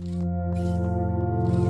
ます。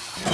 Yeah.